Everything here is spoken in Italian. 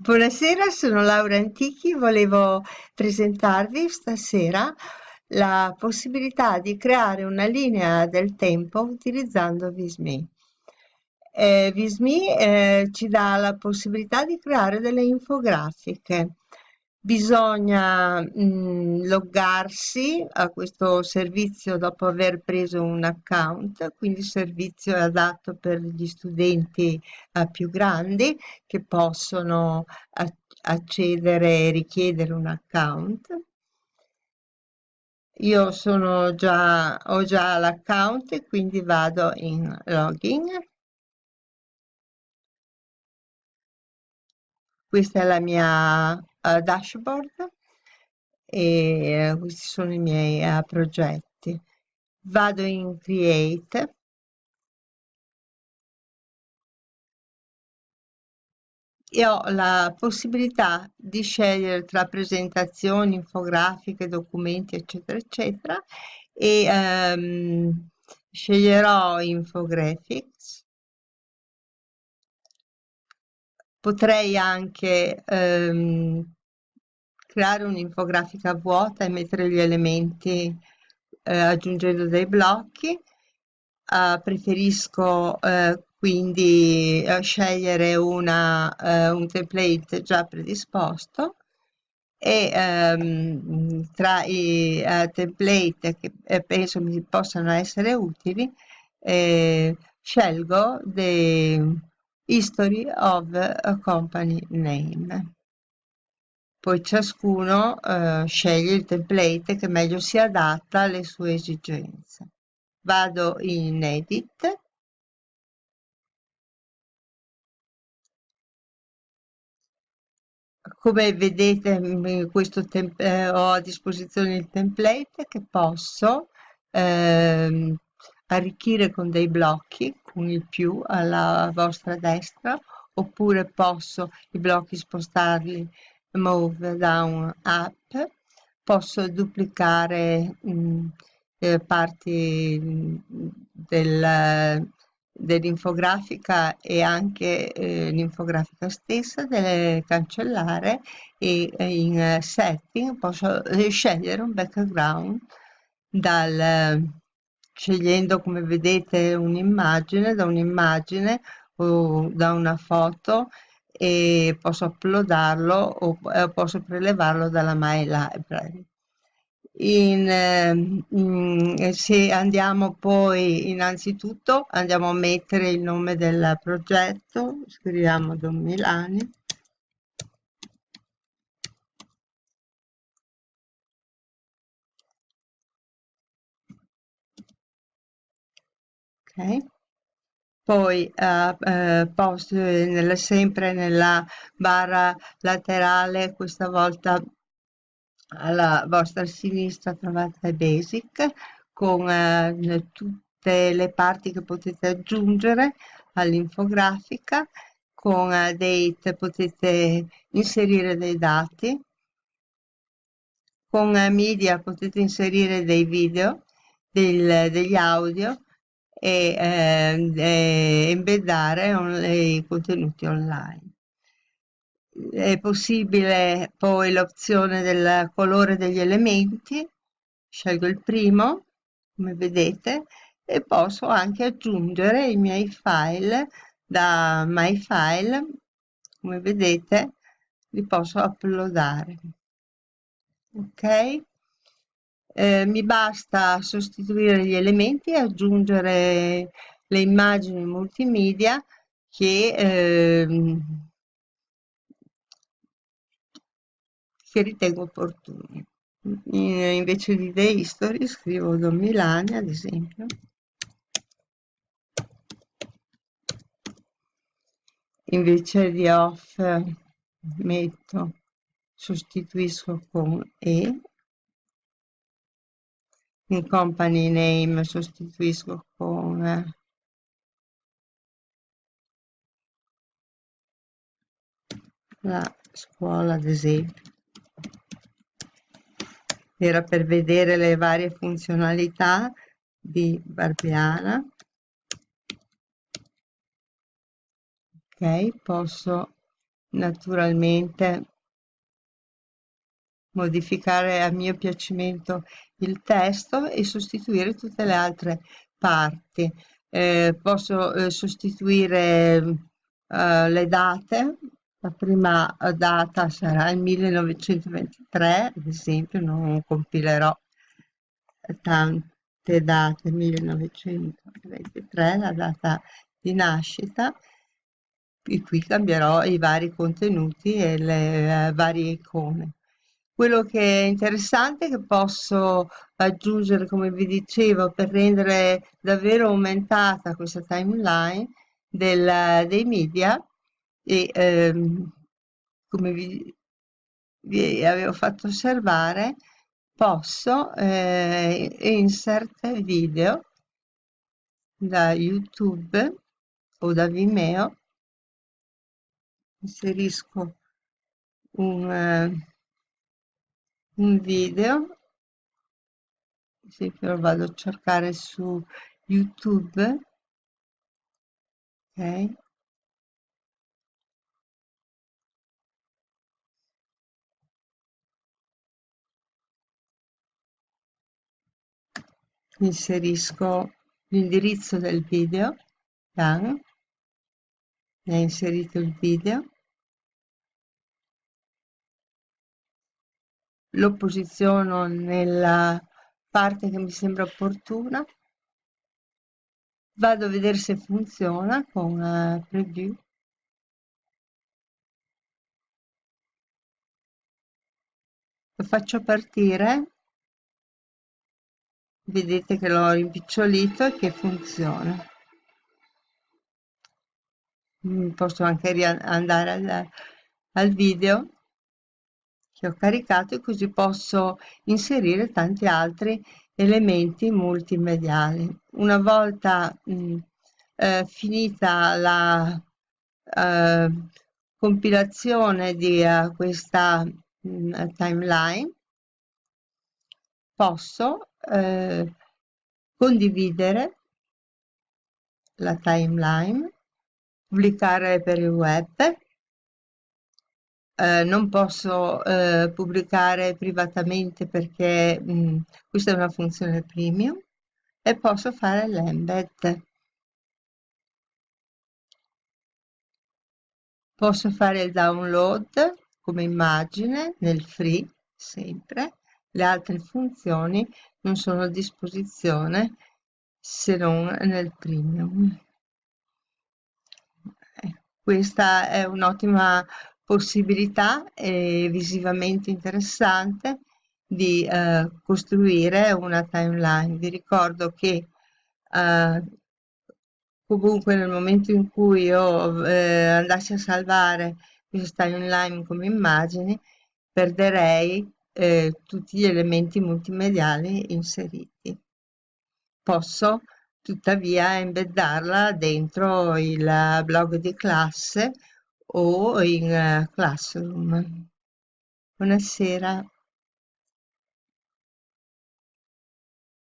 Buonasera, sono Laura Antichi, volevo presentarvi stasera la possibilità di creare una linea del tempo utilizzando Visme. Eh, Visme eh, ci dà la possibilità di creare delle infografiche bisogna mh, mm, loggarsi a questo servizio dopo aver preso un account, quindi il servizio è adatto per gli studenti uh, più grandi che possono accedere e richiedere un account. Io sono già, ho già l'account e quindi vado in login. Questa è la mia uh, dashboard e uh, questi sono i miei uh, progetti. Vado in Create. E ho la possibilità di scegliere tra presentazioni, infografiche, documenti, eccetera, eccetera, e um, sceglierò Infographics Potrei anche ehm, creare un'infografica vuota e mettere gli elementi eh, aggiungendo dei blocchi. Uh, preferisco uh, quindi uh, scegliere una, un template già predisposto e um, tra i template che eh, penso mi possano essere utili eh, scelgo dei History of a Company Name. Poi ciascuno eh, sceglie il template che meglio si adatta alle sue esigenze. Vado in Edit. Come vedete questo eh, ho a disposizione il template che posso eh, arricchire con dei blocchi con il più alla vostra destra oppure posso i blocchi spostarli move down up posso duplicare mh, mm, eh, parti mm, del, dell'infografica e anche eh, l'infografica stessa delle cancellare e in setting posso eh, scegliere un background dal scegliendo come vedete un'immagine da un'immagine o da una foto e posso uploadarlo o eh, posso prelevarlo dalla My Library. In, eh, se andiamo poi innanzitutto andiamo a mettere il nome del progetto, scriviamo Don Milani ok poi uh, uh, post, nella, sempre nella barra laterale questa volta alla vostra sinistra trovate basic con uh, tutte le parti che potete aggiungere all'infografica con date potete inserire dei dati. Con media potete inserire dei video del, degli audio e eh, embeddare on, i contenuti online. È possibile poi l'opzione del colore degli elementi, scelgo il primo, come vedete, e posso anche aggiungere i miei file da My File, come vedete, li posso uploadare. Ok? Eh, mi basta sostituire gli elementi e aggiungere le immagini multimedia che, eh, che ritengo opportuni. invece di The History scrivo Don Milani ad esempio. Invece di off metto, sostituisco con E in company name sostituisco con la scuola ad esempio. Era per vedere le varie funzionalità di Barbiana. Ok posso naturalmente modificare a mio piacimento il testo e sostituire tutte le altre parti. Eh, posso eh, sostituire eh, le date, la prima data sarà il 1923, ad esempio, non compilerò tante date, 1923, la data di nascita, e qui cambierò i vari contenuti e le uh, varie icone. Quello che è interessante che posso aggiungere, come vi dicevo, per rendere davvero aumentata questa timeline del, dei media e ehm, come vi, vi, avevo fatto osservare posso eh, insert video da YouTube o da Vimeo. Inserisco un, un video. Esempio lo vado a cercare su YouTube. Ok. Inserisco l'indirizzo del video mi ha inserito il video lo posiziono nella parte che mi sembra opportuna. Vado a vedere se funziona con uh, preview. Lo faccio partire. Vedete che l'ho rimpicciolito e che funziona. Posso anche andare al, al video che ho caricato e così posso inserire tanti altri elementi multimediali. Una volta mh, eh, finita la eh, compilazione di uh, questa mh, timeline posso eh, condividere la timeline, pubblicare per il web, eh, non posso eh, pubblicare privatamente perché mh, mm, questa è una funzione premium e posso fare l'embed. Posso fare il download come immagine nel free sempre le altre funzioni non sono a disposizione se non nel premium. Eh, questa è un'ottima possibilità e visivamente interessante di eh, costruire una timeline. Vi ricordo che eh, comunque nel momento in cui io eh, andassi a salvare questa timeline come immagini perderei eh, tutti gli elementi multimediali inseriti. Posso tuttavia embeddarla dentro il blog di classe o in uh, Classroom. Buonasera.